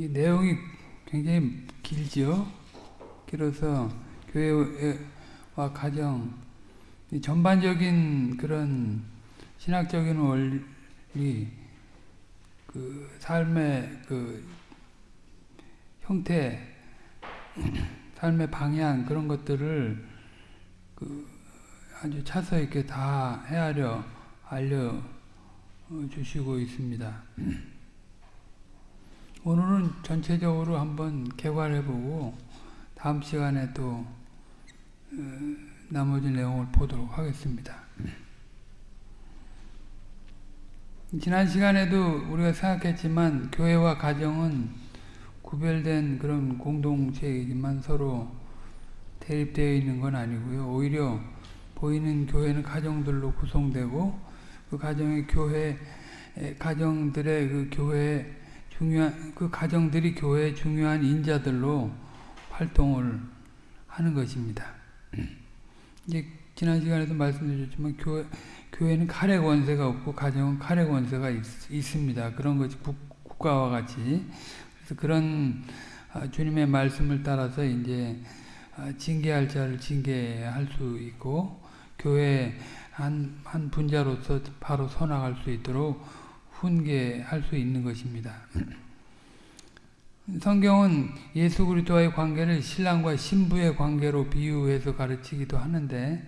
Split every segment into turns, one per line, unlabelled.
이 내용이 굉장히 길지요. 길어서 교회와 가정 전반적인 그런 신학적인 원리 그 삶의 그 형태 삶의 방향 그런 것들을 그 아주 차서 있게 다 헤아려 알려 주시고 있습니다. 오늘은 전체적으로 한번 개괄해보고 다음 시간에 또 어, 나머지 내용을 보도록 하겠습니다. 지난 시간에도 우리가 생각했지만 교회와 가정은 구별된 그런 공동체이지만 서로 대립되어 있는 건 아니고요. 오히려 보이는 교회는 가정들로 구성되고 그 가정의 교회 가정들의 그 교회 중요한 그 가정들이 교회의 중요한 인자들로 활동을 하는 것입니다. 이제 지난 시간에도 말씀드렸지만 교회 교회는 칼의 권세가 없고 가정은 칼의 권세가 있, 습니다 그런 것이 국, 가와 같이 그래서 그런 아, 주님의 말씀을 따라서 이제 아, 징계할 자를 징계할 수 있고 교회 한, 한 분자로서 바로 서나갈 수 있도록 훈계할 수 있는 것입니다. 성경은 예수 그리스도와의 관계를 신랑과 신부의 관계로 비유해서 가르치기도 하는데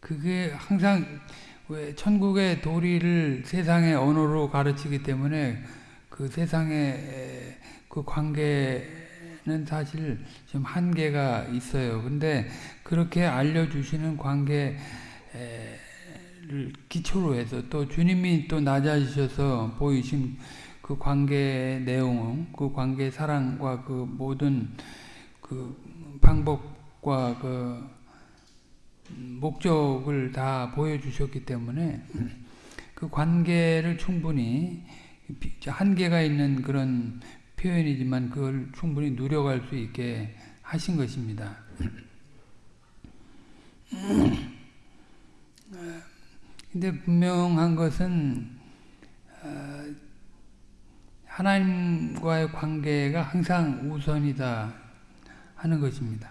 그게 항상 왜 천국의 도리를 세상의 언어로 가르치기 때문에 그 세상의 그 관계는 사실 좀 한계가 있어요. 근데 그렇게 알려주시는 관계 기초로 해서 또 주님이 또 낮아지셔서 보이신 그 관계의 내용은 그 관계 사랑과 그 모든 그 방법과 그 목적을 다 보여주셨기 때문에 그 관계를 충분히 한계가 있는 그런 표현이지만 그걸 충분히 누려갈 수 있게 하신 것입니다. 근데 분명한 것은 어, 하나님과의 관계가 항상 우선이다 하는 것입니다.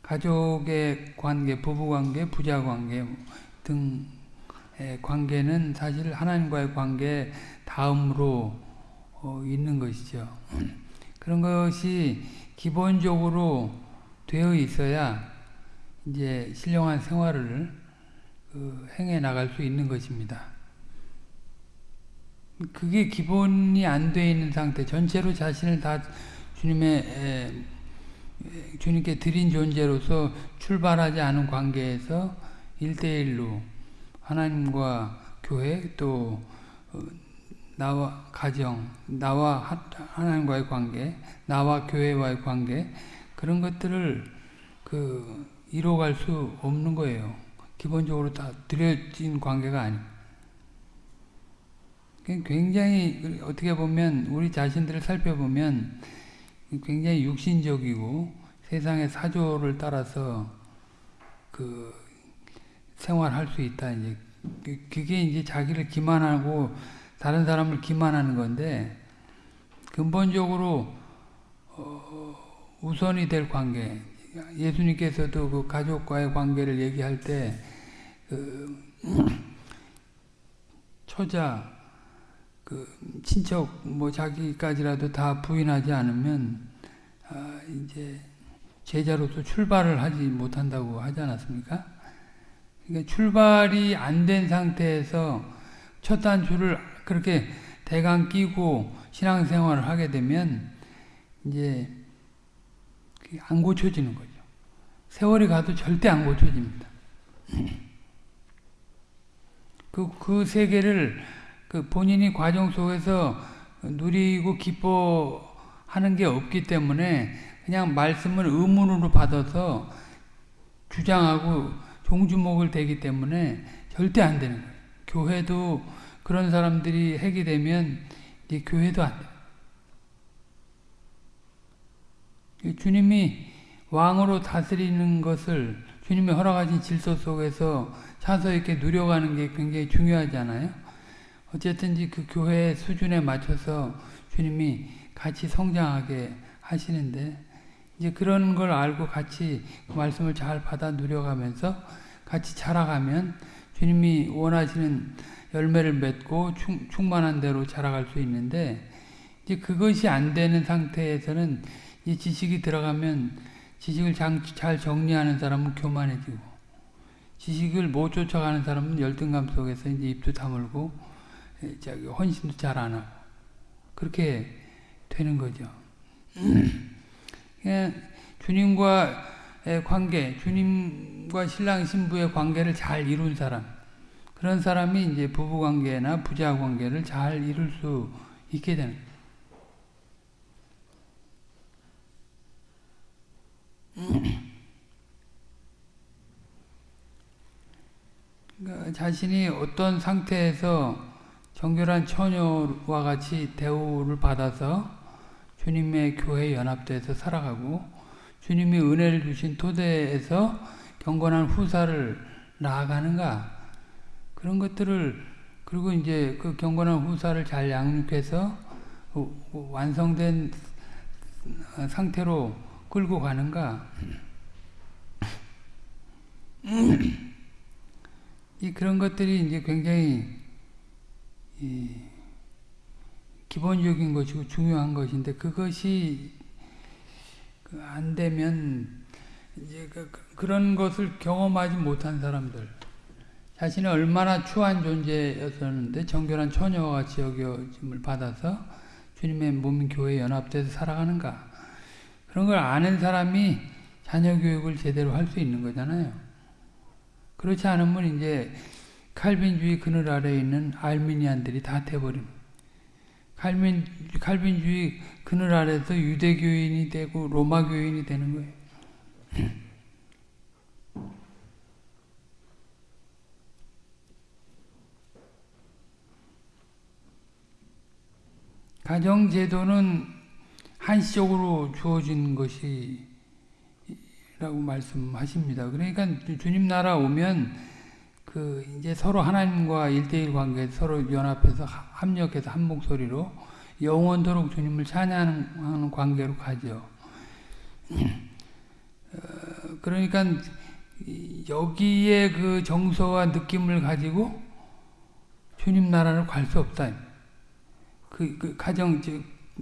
가족의 관계, 부부관계, 부자관계 등의 관계는 사실 하나님과의 관계 다음으로 어, 있는 것이죠. 그런 것이 기본적으로 되어 있어야 이제 신령한 생활을 그 행해 나갈 수 있는 것입니다. 그게 기본이 안 돼 있는 상태, 전체로 자신을 다 주님의 에, 주님께 드린 존재로서 출발하지 않은 관계에서 일대일로 하나님과 교회 또 어, 나와 가정, 나와 하나님과의 관계, 나와 교회와의 관계 그런 것들을 그 이뤄갈 수 없는 거예요. 기본적으로 다 드려진 관계가 아닙니다. 굉장히 어떻게 보면 우리 자신들을 살펴보면 굉장히 육신적이고 세상의 사조를 따라서 그 생활할 수 있다. 이제 그게 이제 자기를 기만하고 다른 사람을 기만하는 건데 근본적으로 어 우선이 될 관계. 예수님께서도 그 가족과의 관계를 얘기할 때그 처자 그 친척 뭐 자기까지라도 다 부인하지 않으면 아 이제 제자로서 출발을 하지 못한다고 하지 않았습니까? 그러니까 출발이 안 된 상태에서 첫 단추를 그렇게 대강 끼고 신앙생활을 하게 되면 이제 안 고쳐지는 거죠. 세월이 가도 절대 안 고쳐집니다. 그, 그 세계를 그 본인이 과정 속에서 누리고 기뻐하는 게 없기 때문에 그냥 말씀을 의문으로 받아서 주장하고 종주목을 되기 때문에 절대 안 되는 거예요. 교회도 그런 사람들이 핵이 되면 이제 교회도 안 돼요. 주님이 왕으로 다스리는 것을 주님의 허락하신 질서 속에서 차서 있게 누려가는 게 굉장히 중요하잖아요. 어쨌든지 그 교회의 수준에 맞춰서 주님이 같이 성장하게 하시는데 이제 그런 걸 알고 같이 그 말씀을 잘 받아 누려가면서 같이 자라가면 주님이 원하시는 열매를 맺고 충, 충만한 대로 자라갈 수 있는데 이제 그것이 안 되는 상태에서는 이 지식이 들어가면 지식을 잘 정리하는 사람은 교만해지고 지식을 못 쫓아가는 사람은 열등감 속에서 이제 입도 다물고 저기 헌신도 잘 안 하고 그렇게 되는 거죠. 주님과의 관계, 주님과 신랑 신부의 관계를 잘 이룬 사람, 그런 사람이 이제 부부 관계나 부자 관계를 잘 이룰 수 있게 되는. 그러니까 자신이 어떤 상태에서 정결한 처녀와 같이 대우를 받아서 주님의 교회에 연합돼서 살아가고 주님이 은혜를 주신 토대에서 경건한 후사를 나아가는가? 그런 것들을 그리고 이제 그 경건한 후사를 잘 양육해서 완성된 상태로 끌고 가는가? 이 그런 것들이 이제 굉장히 기본적인 것이고 중요한 것인데 그것이 그안 되면 이제 그, 그런 것을 경험하지 못한 사람들. 자신이 얼마나 추한 존재였었는데 정결한 처녀와 같이 여겨짐을 받아서 주님의 몸인 교회에 연합돼서 살아가는가 그런 걸 아는 사람이 자녀 교육을 제대로 할 수 있는 거잖아요. 그렇지 않으면 이제 칼빈주의 그늘 아래에 있는 알미니안들이 다 돼버립니다. 칼빈, 칼빈주의 그늘 아래서 유대교인이 되고 로마교인이 되는 거예요. 가정제도는 한시적으로 주어진 것이 라고 말씀하십니다. 그러니까 주님 나라 오면 그 이제 서로 하나님과 일대일 관계 서로 연합해서 합력해서 한 목소리로 영원토록 주님을 찬양하는 관계로 가죠. 어, 그러니까 여기에 그 정서와 느낌을 가지고 주님 나라를 갈 수 없다. 그, 그 가정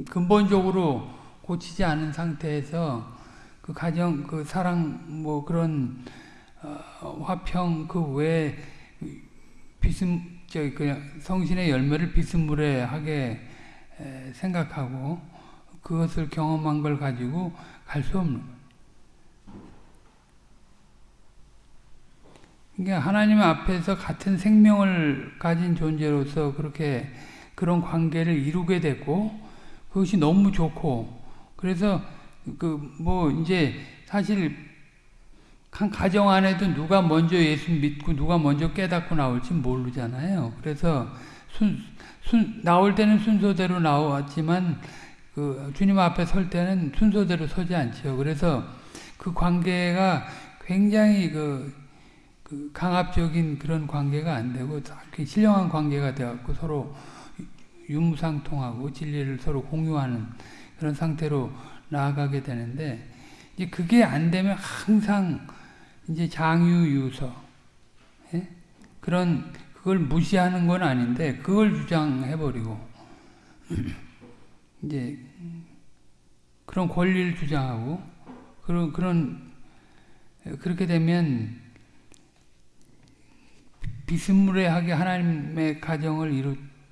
근본적으로 고치지 않은 상태에서 그 가정 그 사랑 뭐 그런 어, 화평 그 외에 비스 저 그냥 성신의 열매를 비스무레 하게 생각하고 그것을 경험한 걸 가지고 갈 수 없는. 그러니까 하나님 앞에서 같은 생명을 가진 존재로서 그렇게 그런 관계를 이루게 됐고 그것이 너무 좋고 그래서 그 뭐 이제 사실 한 가정 안에도 누가 먼저 예수 믿고 누가 먼저 깨닫고 나올지 모르잖아요. 그래서 순, 순, 나올 때는 순서대로 나왔지만 그 주님 앞에 설 때는 순서대로 서지 않죠. 그래서 그 관계가 굉장히 그, 그 강압적인 그런 관계가 안 되고 신령한 관계가 되었고 서로 유무상통하고 진리를 서로 공유하는 그런 상태로 나아가게 되는데 이제 그게 안 되면 항상 이제 장유유서 예? 그런 그걸 무시하는 건 아닌데 그걸 주장해 버리고 이제 그런 권리를 주장하고 그런 그런 그렇게 되면 비스무리하게 하나님의 가정을 이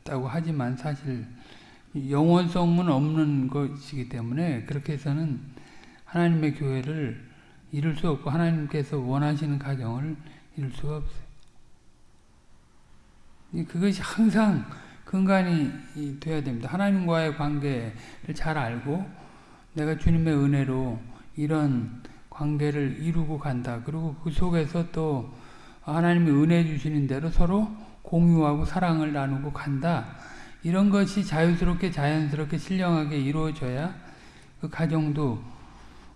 뤘다고 하지만 사실 영원성은 없는 것이기 때문에 그렇게 해서는 하나님의 교회를 이룰 수 없고 하나님께서 원하시는 가정을 이룰 수가 없어요. 그것이 항상 근간이 돼야 됩니다. 하나님과의 관계를 잘 알고 내가 주님의 은혜로 이런 관계를 이루고 간다. 그리고 그 속에서 또 하나님이 은혜 주시는 대로 서로 공유하고 사랑을 나누고 간다. 이런 것이 자유스럽게 자연스럽게 신령하게 이루어져야 그 가정도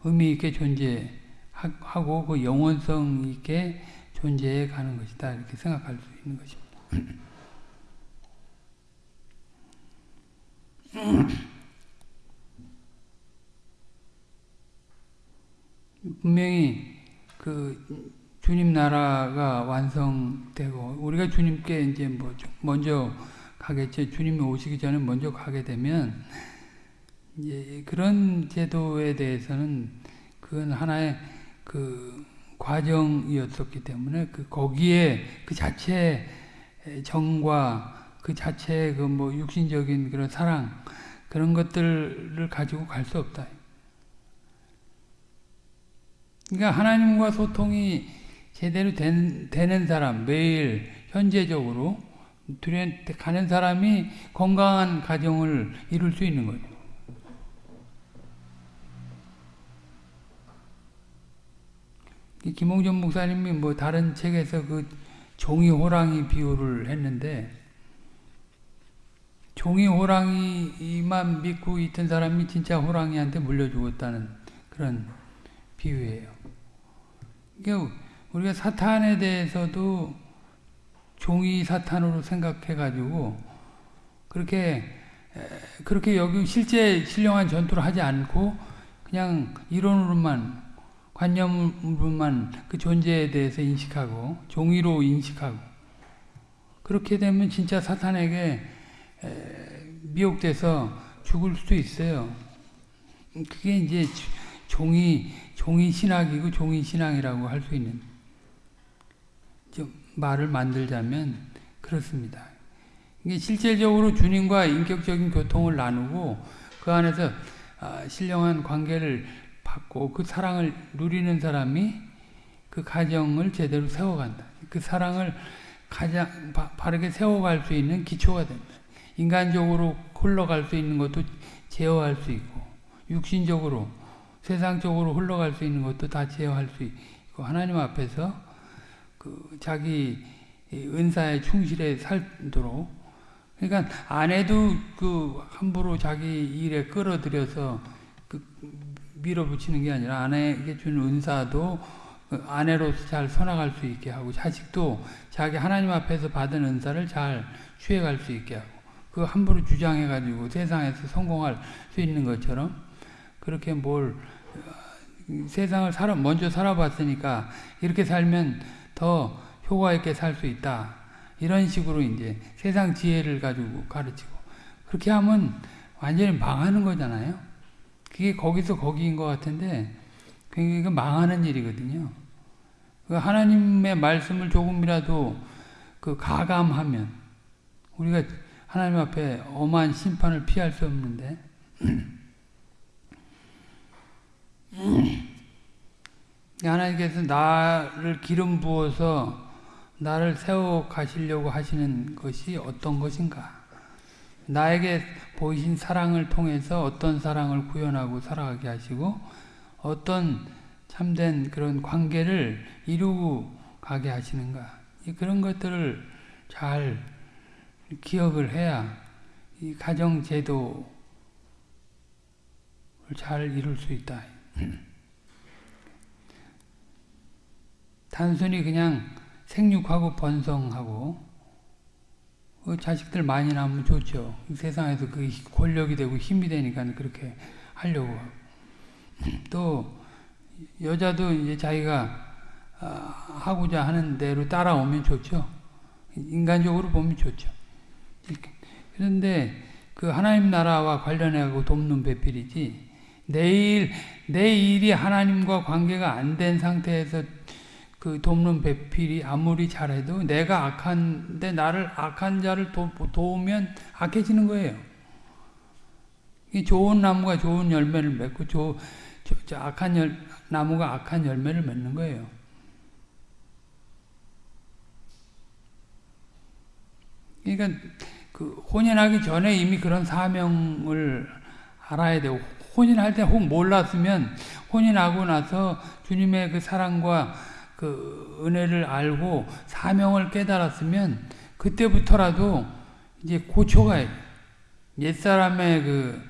의미 있게 존재 하고 그 영원성 있게 존재해 가는 것이다 이렇게 생각할 수 있는 것입니다. 분명히 그 주님 나라가 완성되고 우리가 주님께 이제 뭐 먼저 가겠죠. 주님이 오시기 전에 먼저 가게 되면 이제 그런 제도에 대해서는 그건 하나의 그 과정이었었기 때문에 그 거기에 그 자체 정과 그 자체 그뭐 육신적인 그런 사랑 그런 것들을 가지고 갈 수 없다. 그러니까 하나님과 소통이 제대로 된, 되는 사람, 매일 현재적으로 가는 사람이 건강한 가정을 이룰 수 있는 거예요. 김홍전 목사님이 뭐 다른 책에서 그 종이 호랑이 비유를 했는데 종이 호랑이만 믿고 있던 사람이 진짜 호랑이한테 물려 죽었다는 그런 비유예요. 그러니까 우리가 사탄에 대해서도 종이 사탄으로 생각해 가지고 그렇게 그렇게 여기 실제 신령한 전투를 하지 않고 그냥 이론으로만 관념으로만 그 존재에 대해서 인식하고 종이로 인식하고 그렇게 되면 진짜 사탄에게 미혹돼서 죽을 수도 있어요. 그게 이제 종이 종이 신학이고 종이 신앙이라고 할 수 있는 좀 말을 만들자면 그렇습니다. 이게 실질적으로 주님과 인격적인 교통을 나누고 그 안에서 신령한 관계를 받고 그 사랑을 누리는 사람이 그 가정을 제대로 세워간다. 그 사랑을 가장 바, 르게 세워갈 수 있는 기초가 된다. 인간적으로 흘러갈 수 있는 것도 제어할 수 있고 육신적으로 세상적으로 흘러갈 수 있는 것도 다 제어할 수 있고 하나님 앞에서 그 자기 은사에 충실해 살도록. 그러니까 아내도 그 함부로 자기 일에 끌어들여서 그 밀어붙이는 게 아니라 아내에게 준 은사도 그 아내로서 잘 선악할 수 있게 하고 자식도 자기 하나님 앞에서 받은 은사를 잘 취해갈 수 있게 하고 그 함부로 주장해가지고 세상에서 성공할 수 있는 것처럼 그렇게 뭘 세상을 살아 먼저 살아봤으니까 이렇게 살면 더 효과 있게 살 수 있다 이런 식으로 이제 세상 지혜를 가지고 가르치고 그렇게 하면 완전히 망하는 거잖아요. 그게 거기서 거기인 것 같은데 그게 망하는 일이거든요. 그 하나님의 말씀을 조금이라도 그 가감하면 우리가 하나님 앞에 엄한 심판을 피할 수 없는데 하나님께서 나를 기름 부어서 나를 세워 가시려고 하시는 것이 어떤 것인가? 나에게 보이신 사랑을 통해서 어떤 사랑을 구현하고 살아가게 하시고 어떤 참된 그런 관계를 이루고 가게 하시는가 그런 것들을 잘 기억을 해야 이 가정 제도를 잘 이룰 수 있다. 단순히 그냥 생육하고 번성하고 그 자식들 많이 낳으면 좋죠. 세상에서 그 권력이 되고 힘이 되니까 그렇게 하려고 또 여자도 이제 자기가 아, 하고자 하는 대로 따라오면 좋죠. 인간적으로 보면 좋죠. 그런데 그 하나님 나라와 관련해서 돕는 배필이지 내일 내 일이 하나님과 관계가 안 된 상태에서 그 돕는 배필이 아무리 잘해도 내가 악한데 나를 악한 자를 도, 도우면 악해지는 거예요. 이 좋은 나무가 좋은 열매를 맺고 조, 조, 저 악한 열, 나무가 악한 열매를 맺는 거예요. 그러니까 그 혼인하기 전에 이미 그런 사명을 알아야 되고 혼인할 때 혹 몰랐으면 혼인하고 나서 주님의 그 사랑과 그 은혜를 알고 사명을 깨달았으면 그때부터라도 이제 고쳐가요. 옛사람의 그,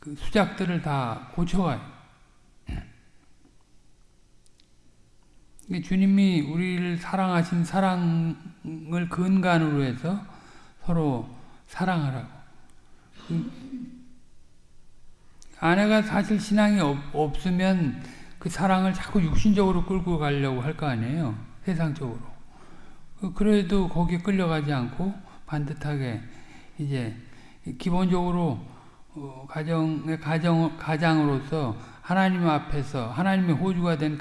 그 수작들을 다 고쳐가요. 주님이 우리를 사랑하신 사랑을 근간으로 해서 서로 사랑하라고. 아내가 사실 신앙이 없, 없으면 그 사랑을 자꾸 육신적으로 끌고 가려고 할 거 아니에요. 세상적으로. 그- 그래도 거기에 끌려가지 않고 반듯하게 이제 기본적으로 어, 가정의 가정 가장으로서 하나님 앞에서 하나님의 호주가 된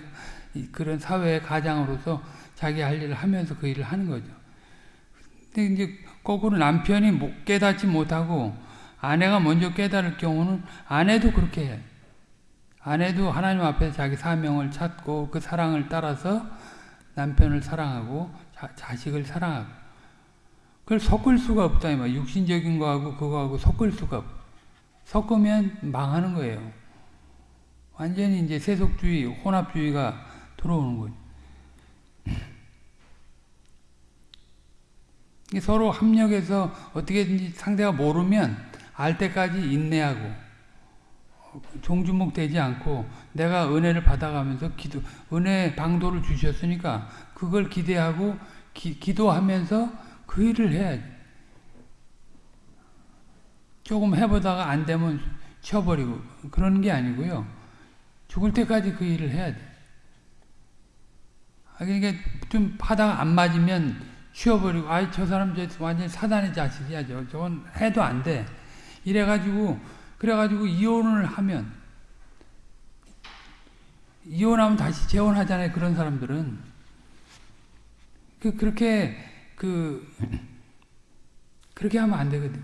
이- 그런 사회의 가장으로서 자기 할 일을 하면서 그 일을 하는 거죠. 근데 이제 거꾸로 남편이 못- 깨닫지 못하고 아내가 먼저 깨달을 경우는 아내도 그렇게 해. 아내도 하나님 앞에서 자기 사명을 찾고 그 사랑을 따라서 남편을 사랑하고 자, 자식을 사랑하고 그걸 섞을 수가 없다 이 말. 육신적인 거하고 그거하고 섞을 수가 없. 섞으면 망하는 거예요. 완전히 이제 세속주의, 혼합주의가 들어오는 거죠. 서로 합력해서 어떻게든지 상대가 모르면 알 때까지 인내하고 종주목 되지 않고 내가 은혜를 받아가면서 기도 은혜 방도를 주셨으니까 그걸 기대하고 기, 기도하면서 그 일을 해야지. 조금 해보다가 안 되면 쳐버리고 그런 게 아니고요. 죽을 때까지 그 일을 해야 돼. 아, 그러니까 좀 하다가 안 맞으면 쉬어버리고 아이 저 사람 저 완전 히 사단의 자식이야 저 저건 해도 안 돼. 이래가지고 그래가지고 이혼을 하면 이혼하면 다시 재혼하잖아요. 그런 사람들은 그 그렇게 그 그렇게 하면 안 되거든요.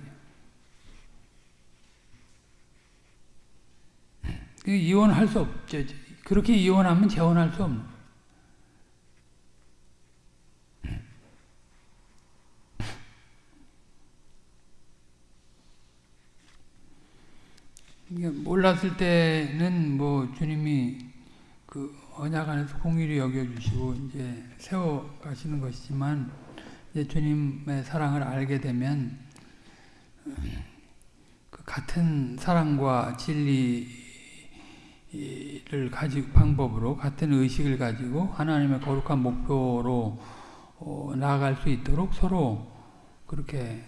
그 이혼할 수 없죠. 그렇게 이혼하면 재혼할 수 없는. 거예요. 이게 몰랐을 때는 뭐 주님이 그 언약 안에서 공의를 여겨주시고 이제 세워 가시는 것이지만 이제 주님의 사랑을 알게 되면 그 같은 사랑과 진리를 가지고 방법으로 같은 의식을 가지고 하나님의 거룩한 목표로 어, 나아갈 수 있도록 서로 그렇게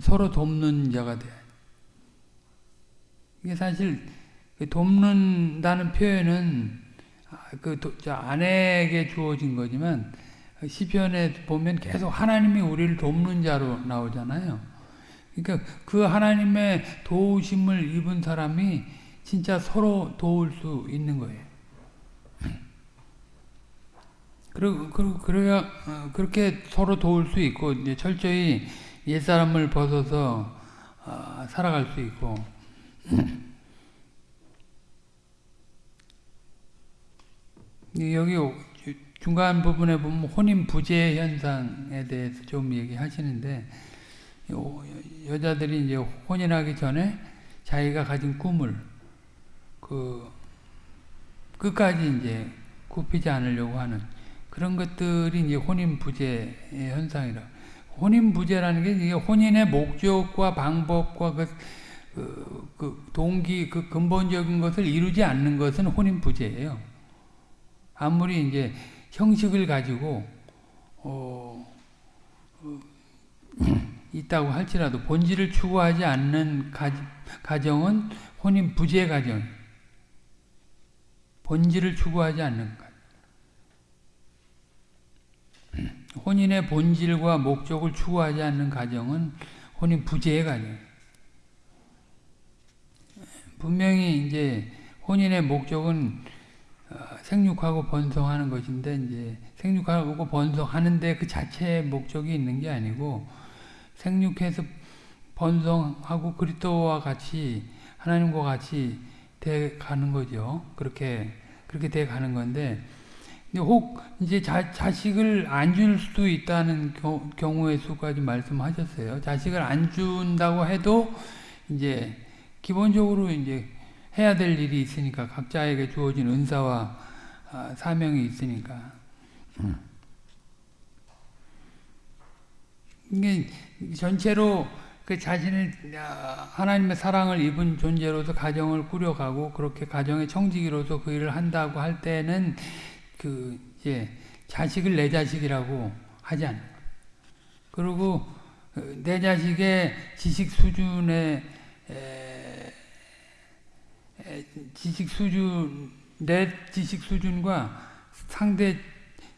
서로 돕는 자가 돼요. 이게 사실 그 돕는다는 표현은 그 아내에게 주어진 거지만 시편에 보면 계속 하나님이 우리를 돕는 자로 나오잖아요. 그러니까 그 하나님의 도우심을 입은 사람이 진짜 서로 도울 수 있는 거예요. 그리고, 그리고 그래야 그렇게 서로 도울 수 있고 이제 철저히 옛 사람을 벗어서 살아갈 수 있고 여기 중간 부분에 보면 혼인 부재 현상에 대해서 좀 얘기하시는데 여자들이 이제 혼인하기 전에 자기가 가진 꿈을 그 끝까지 이제 굽히지 않으려고 하는 그런 것들이 이제 혼인 부재 현상이라. 혼인 부재라는 게 이게 혼인의 목적과 방법과 그, 그, 그 동기 그 근본적인 것을 이루지 않는 것은 혼인 부재예요. 아무리 이제 형식을 가지고 어, 어, 있다고 할지라도 본질을 추구하지 않는 가, 가정은 혼인 부재 가정. 본질을 추구하지 않는 것. 혼인의 본질과 목적을 추구하지 않는 가정은 혼인 부재의 가정. 분명히 이제 혼인의 목적은 생육하고 번성하는 것인데 이제 생육하고 번성하는데 그 자체의 목적이 있는 게 아니고 생육해서 번성하고 그리스도와 같이 하나님과 같이 돼 가는 거죠. 그렇게 그렇게 돼 가는 건데 혹 이제 자, 자식을 안 줄 수도 있다는 겨, 경우의 수까지 말씀하셨어요. 자식을 안 준다고 해도 이제 기본적으로 이제 해야 될 일이 있으니까 각자에게 주어진 은사와 아, 사명이 있으니까. 이게 전체로 그 자신을 하나님의 사랑을 입은 존재로서 가정을 꾸려가고 그렇게 가정의 청지기로서 그 일을 한다고 할 때는 그 이제 자식을 내 자식이라고 하지 않는 그리고 내 자식의 지식 수준에 지식 수준, 내 지식 수준과 상대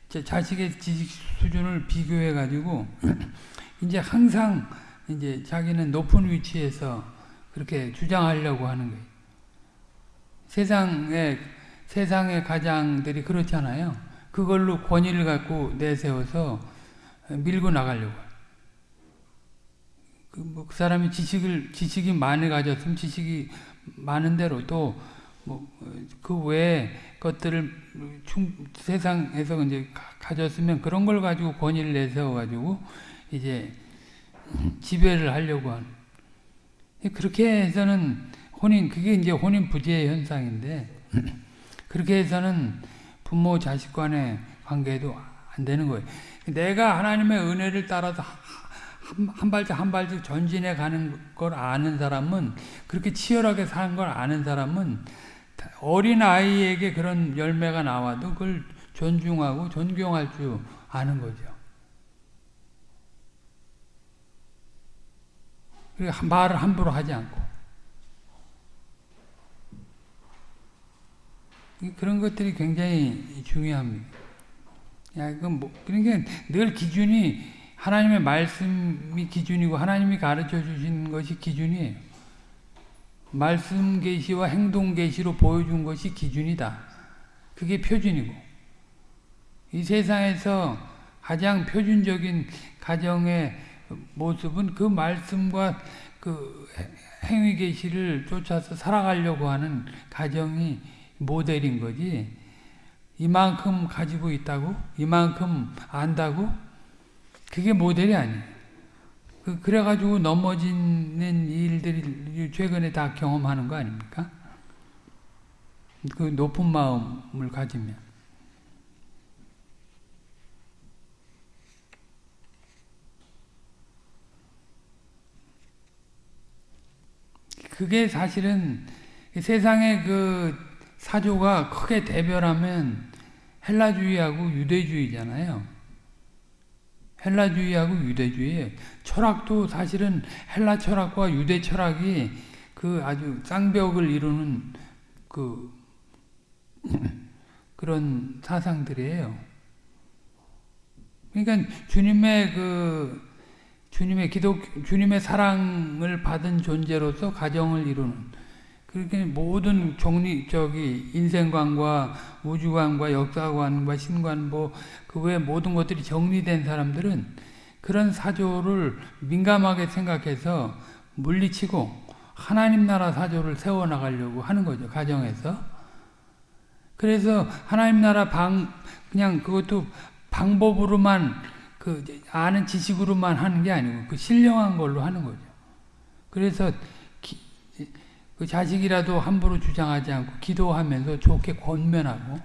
자식의 지식 수준을 비교해 가지고 이제 항상 이제 자기는 높은 위치에서 그렇게 주장하려고 하는 거예요. 세상에 세상의 가장들이 그렇잖아요. 그걸로 권위를 갖고 내세워서 밀고 나가려고. 그, 뭐, 그 사람이 지식을, 지식이 많이 가졌으면 지식이 많은 대로 또, 뭐, 그 외의 것들을 충, 세상에서 이제 가졌으면 그런 걸 가지고 권위를 내세워 가지고 이제 지배를 하려고 하는. 그렇게 해서는 혼인, 그게 이제 혼인 부재 현상인데, 그렇게 해서는 부모 자식 간의 관계도 안 되는 거예요. 내가 하나님의 은혜를 따라서 한, 한 발짝 한 발짝 전진해 가는 걸 아는 사람은 그렇게 치열하게 사는 걸 아는 사람은 어린 아이에게 그런 열매가 나와도 그걸 존중하고 존경할 줄 아는 거죠. 말을 함부로 하지 않고 그런 것들이 굉장히 중요합니다. 야, 뭐, 그러니까 늘 기준이 하나님의 말씀이 기준이고 하나님이 가르쳐 주신 것이 기준이에요. 말씀 계시와 행동 계시로 보여준 것이 기준이다. 그게 표준이고 이 세상에서 가장 표준적인 가정의 모습은 그 말씀과 그 행위 계시를 쫓아서 살아가려고 하는 가정이 모델인 거지. 이만큼 가지고 있다고? 이만큼 안다고? 그게 모델이 아니에요. 그, 그래가지고 넘어지는 일들이 최근에 다 경험하는 거 아닙니까? 그 높은 마음을 가지면. 그게 사실은 세상의 그 사조가 크게 대별하면 헬라주의하고 유대주의잖아요. 헬라주의하고 유대주의. 철학도 사실은 헬라 철학과 유대 철학이 그 아주 쌍벽을 이루는 그 그런 사상들이에요. 그러니까 주님의 그 주님의 기독 주님의 사랑을 받은 존재로서 가정을 이루는 그렇게 모든 종리적이 인생관과 우주관과 역사관과 신관 뭐그 외 모든 것들이 정리된 사람들은 그런 사조를 민감하게 생각해서 물리치고 하나님 나라 사조를 세워 나가려고 하는 거죠 가정에서. 그래서 하나님 나라 방 그냥 그것도 방법으로만 그 아는 지식으로만 하는 게 아니고 그 신령한 걸로 하는 거죠. 그래서 그 자식이라도 함부로 주장하지 않고 기도하면서 좋게 권면하고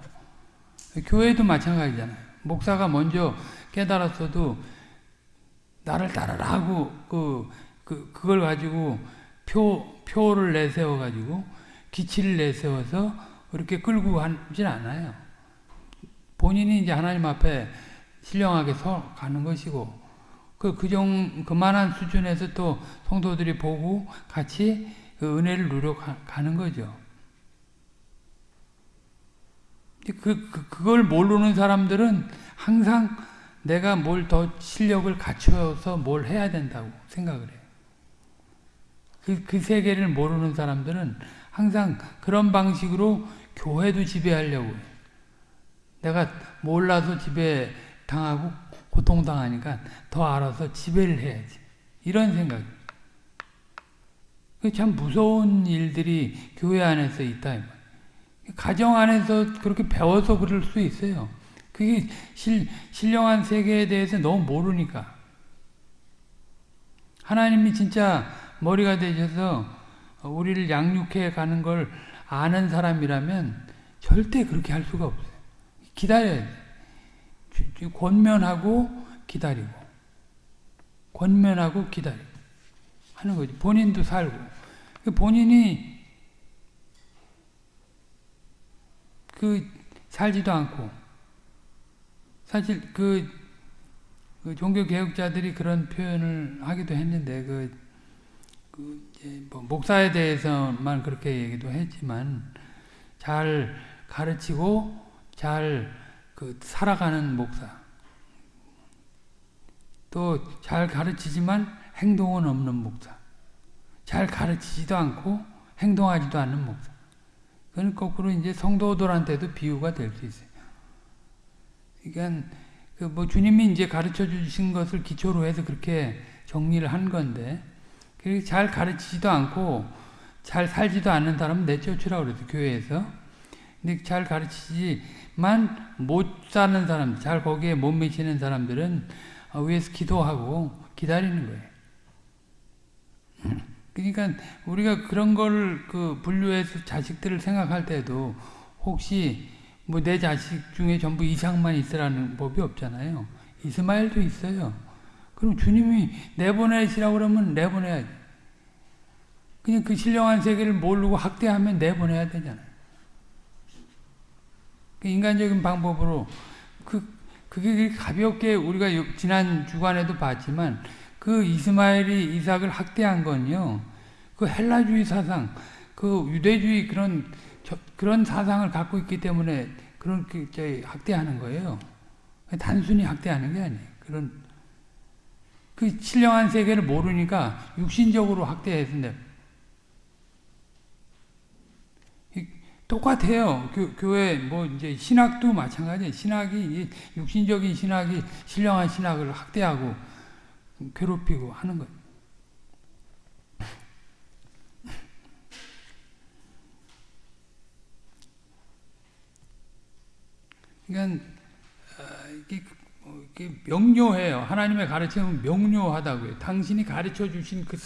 교회도 마찬가지잖아요. 목사가 먼저 깨달았어도 나를 따르라 하고 그, 그, 그걸 가지고 표, 표를 내세워 가지고 기치를 내세워서 그렇게 끌고 하진 않아요. 본인이 이제 하나님 앞에 신령하게 서 가는 것이고 그, 그정, 그만한 수준에서 또 성도들이 보고 같이 그 은혜를 누려가는 거죠. 그, 그, 그걸 모르는 사람들은 항상 내가 뭘 더 실력을 갖춰서 뭘 해야 된다고 생각을 해요. 그, 그 세계를 모르는 사람들은 항상 그런 방식으로 교회도 지배하려고 해요. 내가 몰라서 지배 당하고 고통당하니까 더 알아서 지배를 해야지. 이런 생각. 참 무서운 일들이 교회 안에서 있다. 가정 안에서 그렇게 배워서 그럴 수 있어요. 그게 실, 신령한 세계에 대해서 너무 모르니까. 하나님이 진짜 머리가 되셔서 우리를 양육해 가는 걸 아는 사람이라면 절대 그렇게 할 수가 없어요. 기다려야 돼. 권면하고 기다리고. 권면하고 기다리고. 하는 거지. 본인도 살고. 그 본인이 그 살지도 않고 사실 그, 그 종교 개혁자들이 그런 표현을 하기도 했는데 그, 그 뭐 목사에 대해서만 그렇게 얘기도 했지만 잘 가르치고 잘 그 살아가는 목사. 또 잘 가르치지만 행동은 없는 목사. 잘 가르치지도 않고 행동하지도 않는 목사. 그건 거꾸로 이제 성도들한테도 비유가 될 수 있어요. 그러니까 그 뭐 주님이 이제 가르쳐 주신 것을 기초로 해서 그렇게 정리를 한 건데 잘 가르치지도 않고 잘 살지도 않는 사람은 내쫓으라고 그랬어 교회에서. 근데 잘 가르치지만 못 사는 사람, 잘 거기에 못 미치는 사람들은 위에서 기도하고 기다리는 거예요. 그러니까 우리가 그런 걸 그 분류해서 자식들을 생각할 때도 혹시 뭐 내 자식 중에 전부 이상만 있으라는 법이 없잖아요. 이스마엘도 있어요. 그럼 주님이 내보내시라고 그러면 내보내야지. 그냥 그 신령한 세계를 모르고 학대하면 내보내야 되잖아요. 그 인간적인 방법으로 그 그게 가볍게 우리가 지난 주간에도 봤지만 그 이스마엘이 이삭을 학대한 건요. 그 헬라주의 사상, 그 유대주의 그런 저, 그런 사상을 갖고 있기 때문에 그런 그 학대하는 거예요. 단순히 학대하는 게 아니에요. 그런 그 신령한 세계를 모르니까 육신적으로 학대했는데 똑같아요. 교, 교회 뭐 이제 신학도 마찬가지예요. 신학이 육신적인 신학이 신령한 신학을 학대하고 괴롭히고 하는 거예요. 그러니까 이게, 명료해요. 하나님의 가르침은 명료하다고요. 당신이 가르쳐 주신 그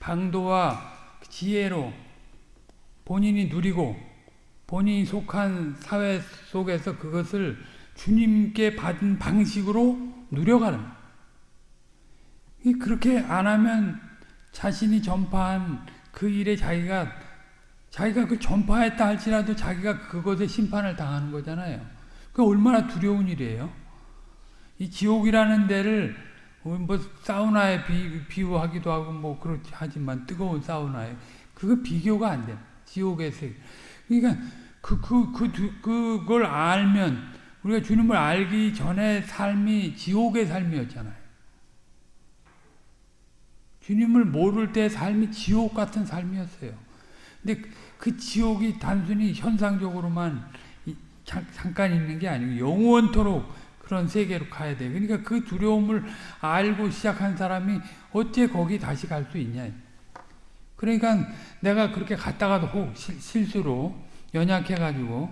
방도와 지혜로 본인이 누리고 본인이 속한 사회 속에서 그것을 주님께 받은 방식으로 누려가는 그렇게 안 하면 자신이 전파한 그 일에 자기가 자기가 그 전파했다 할지라도 자기가 그것에 심판을 당하는 거잖아요. 그 얼마나 두려운 일이에요. 이 지옥이라는 데를 뭐 사우나에 비, 비유하기도 하고 뭐 그렇지 하지만 뜨거운 사우나에 그거 비교가 안 돼. 지옥에서 그러니까 그, 그, 그, 그걸 알면 우리가 주님을 알기 전에 삶이 지옥의 삶이었잖아요. 주님을 모를 때 삶이 지옥 같은 삶이었어요. 근데 그 지옥이 단순히 현상적으로만 잠깐 있는 게 아니고 영원토록 그런 세계로 가야 돼. 그러니까 그 두려움을 알고 시작한 사람이 어째 거기 다시 갈 수 있냐. 그러니까 내가 그렇게 갔다가도 혹 실수로 연약해가지고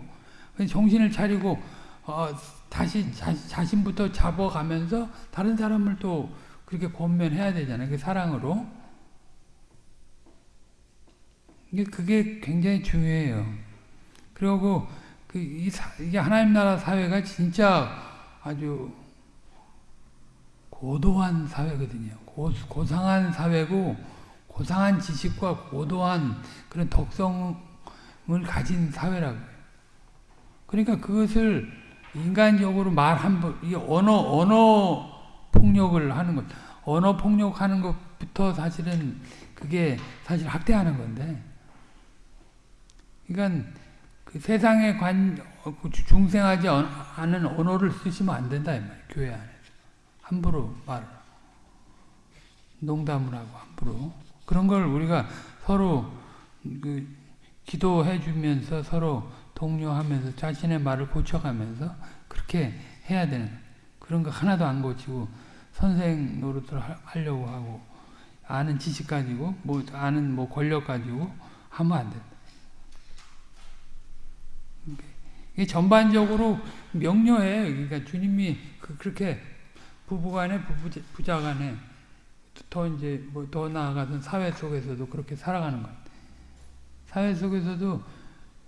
정신을 차리고 어, 다시 자, 신부터 잡아가면서 다른 사람을 또 그렇게 권면해야 되잖아요. 그 사랑으로. 그게 굉장히 중요해요. 그리고 그 이게 하나님 나라 사회가 진짜 아주 고도한 사회거든요. 고, 고상한 사회고 고상한 지식과 고도한 그런 덕성을 가진 사회라고요. 그러니까 그것을 인간적으로 말 한 번, 이 언어, 언어 폭력을 하는 것, 언어 폭력하는 것부터 사실은 그게 사실 학대하는 건데, 그러니까 그 세상에 관, 그 중생하지 않은 언어를 쓰시면 안 된다, 이 말이에요. 교회 안에서. 함부로 말을. 농담을 하고, 함부로. 그런 걸 우리가 서로 그 기도해 주면서 서로 독려하면서 자신의 말을 고쳐가면서 그렇게 해야 되는 그런 거 하나도 안 고치고 선생 노릇을 하려고 하고 아는 지식 가지고 뭐 아는 뭐 권력 가지고 하면 안 된다. 이게 전반적으로 명료해요. 그러니까 주님이 그, 렇게 부부간에 부부, 부자간에 더 이제 뭐 더 나아가서 사회 속에서도 그렇게 살아가는 거예요. 사회 속에서도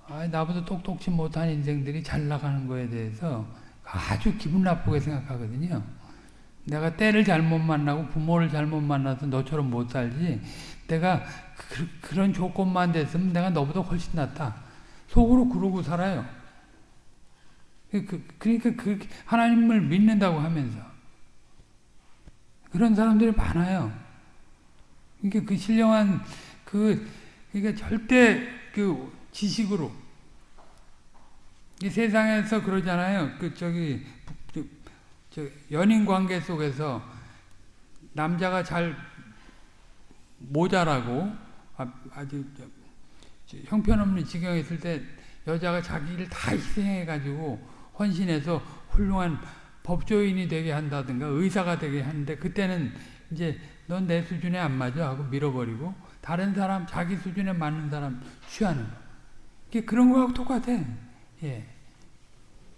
아, 나보다 똑똑치 못한 인생들이 잘 나가는 거에 대해서 아주 기분 나쁘게 생각하거든요. 내가 때를 잘못 만나고 부모를 잘못 만나서 너처럼 못 살지. 내가 그, 런 조건만 됐으면 내가 너보다 훨씬 낫다. 속으로 그러고 살아요. 그, 그러니까 그 하나님을 믿는다고 하면서 그런 사람들이 많아요. 그러니까 그 신령한 그 그러니까 절대 그 지식으로 이 세상에서 그러잖아요. 그 저기 저, 저 연인 관계 속에서 남자가 잘 모자라고 아, 아주 저, 형편없는 지경에 있을 때 여자가 자기를 다 희생해가지고 헌신해서 훌륭한 법조인이 되게 한다든가 의사가 되게 하는데 그때는 이제 넌 내 수준에 안 맞아 하고 밀어버리고 다른 사람 자기 수준에 맞는 사람 취하는 거. 이게 그런 거하고 똑같아. 예.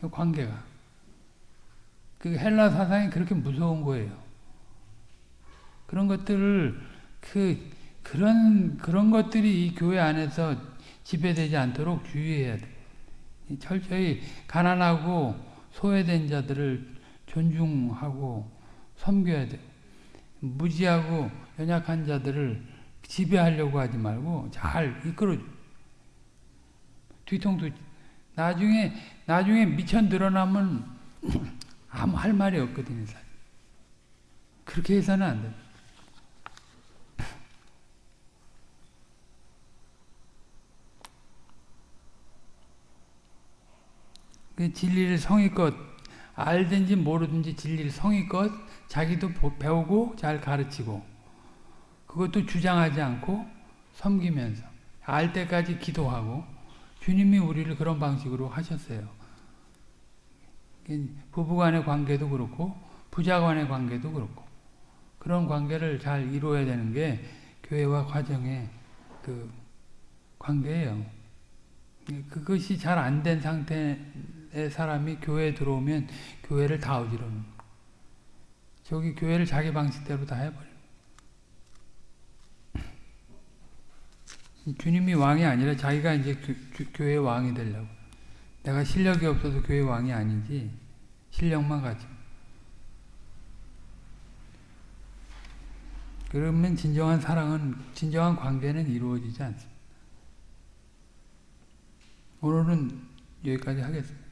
그 관계가. 그 헬라 사상이 그렇게 무서운 거예요. 그런 것들을 그 그런 그런 것들이 이 교회 안에서 지배되지 않도록 주의해야 돼. 철저히 가난하고 소외된 자들을 존중하고 섬겨야 돼. 무지하고 연약한 자들을 지배하려고 하지 말고 잘 이끌어줘. 뒤통수 나중에 나중에 미쳐 늘어나면 아무 할 말이 없거든요. 그렇게 해서는 안 돼. 그 진리를 성의껏 알든지 모르든지 진리를 성의껏 자기도 배우고 잘 가르치고 그것도 주장하지 않고 섬기면서 알 때까지 기도하고 주님이 우리를 그런 방식으로 하셨어요. 부부간의 관계도 그렇고 부자간의 관계도 그렇고 그런 관계를 잘 이루어야 되는 게 교회와 과정의 그 관계예요. 그것이 잘 안 된 상태의 사람이 교회에 들어오면 교회를 다 어지러는 저기 교회를 자기 방식대로 다 해버려요. 주님이 왕이 아니라 자기가 이제 교, 교회 왕이 되려고. 내가 실력이 없어서 교회 왕이 아니지 실력만 가지. 그러면 진정한 사랑은 진정한 관계는 이루어지지 않습니다. 오늘은 여기까지 하겠습니다.